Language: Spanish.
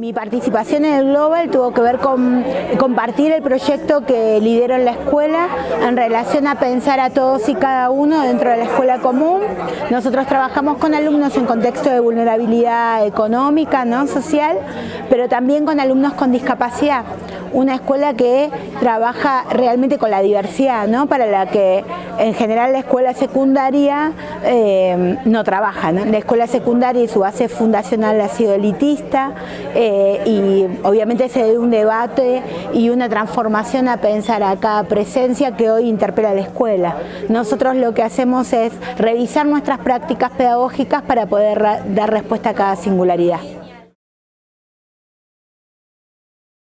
Mi participación en el Global tuvo que ver con compartir el proyecto que lidero en la escuela en relación a pensar a todos y cada uno dentro de la escuela común. Nosotros trabajamos con alumnos en contexto de vulnerabilidad económica, ¿no? social, pero también con alumnos con discapacidad una escuela que trabaja realmente con la diversidad, ¿no? para la que en general la escuela secundaria eh, no trabaja. La escuela secundaria y su base fundacional ha sido elitista eh, y obviamente se debe un debate y una transformación a pensar a cada presencia que hoy interpela la escuela. Nosotros lo que hacemos es revisar nuestras prácticas pedagógicas para poder dar respuesta a cada singularidad.